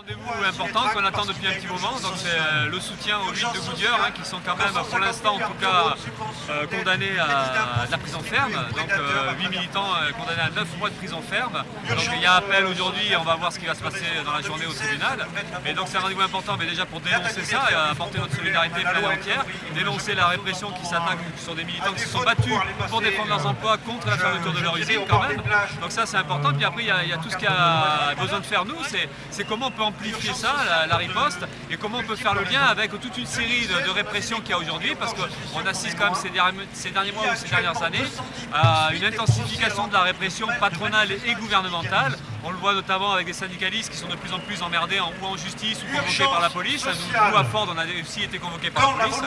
Rendez-vous important qu'on attend depuis un petit moment, donc c'est euh, le soutien aux huit de Goodyear hein, qui sont quand même pour l'instant en tout cas euh, condamnés à la prison ferme, donc euh, 8 militants euh, condamnés à 9 mois de prison ferme. Donc il y a appel aujourd'hui, on va voir ce qui va se passer dans la journée au tribunal. Donc c'est un rendez-vous important mais déjà pour dénoncer ça et apporter notre solidarité pleine et entière, dénoncer la répression qui s'attaque sur des militants qui se sont battus pour défendre leurs emplois contre la fermeture de leur usine quand même. Donc ça c'est important. Puis après il y, a, il y a tout ce qu'il y a besoin de faire nous, c'est comment on peut amplifier ça, la, riposte, et comment on peut faire le lien avec toute une série de, répressions qu'il y a aujourd'hui, parce qu'on assiste quand même ces derniers, mois ou ces dernières années à une intensification de la répression patronale et gouvernementale. On le voit notamment avec des syndicalistes qui sont de plus en plus emmerdés en, ou en justice ou convoqués par la police. Nous, à Ford, on a aussi été convoqués par la police,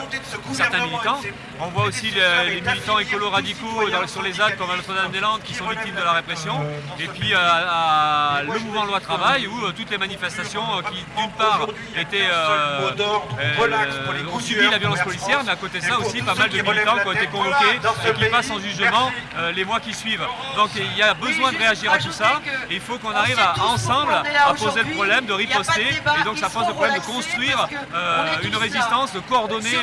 certains militants. On voit aussi les, les militants écolos radicaux dans, sur les Alpes comme à Notre-Dame-des-Landes qui sont victimes de la répression. Et puis euh, à, le mouvement loi travail où euh, toutes les manifestations euh, qui d'une part étaient, ont subi la violence policière, mais à côté de ça aussi pas mal de militants qui ont été convoqués et qui passent en jugement les mois qui suivent. Donc il y a besoin de réagir à tout ça et il faut qu'on arrive à, ensemble à poser le problème, de riposter et donc ça pose le problème de construire une résistance, de coordonner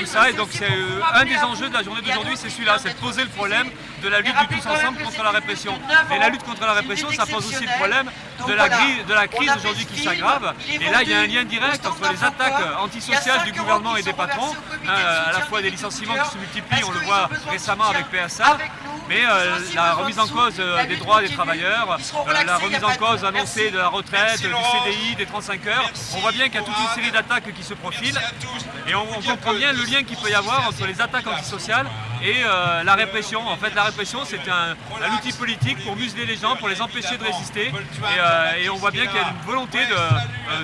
tout ça. et donc c'est un des enjeux de la journée d'aujourd'hui, c'est celui-là, c'est de poser le problème de la lutte du tous ensemble contre la répression. Et la lutte contre la répression, ça pose aussi le problème de la, de la crise aujourd'hui qui s'aggrave. Et là, il y a un lien direct entre les attaques antisociales du gouvernement et des patrons, à la fois des licenciements qui se multiplient, on le voit récemment avec PSA, mais euh, la remise en cause euh, des droits des travailleurs, euh, la remise en cause annoncée de la retraite, du CDI, des 35 heures, on voit bien qu'il y a toute une série d'attaques qui se profilent et on, on comprend bien le lien qu'il peut y avoir entre les attaques antisociales et euh, la répression. En fait, la répression, c'est un, outil politique pour museler les gens, pour les empêcher de résister. Et, euh, on voit bien qu'il y a une volonté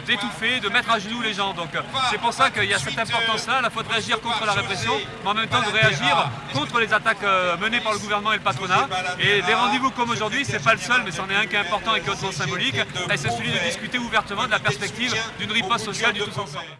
d'étouffer, de, mettre à genoux les gens. Donc c'est pour ça qu'il y a cette importance-là, à la fois de réagir contre la répression, mais en même temps de réagir contre les attaques euh, menées par le gouvernement et le patronat. Et des rendez-vous comme aujourd'hui, c'est pas le seul, mais c'en est un qui est important et qui est hautement symbolique. Et c'est celui de discuter ouvertement de la perspective d'une riposte sociale du tous ensemble.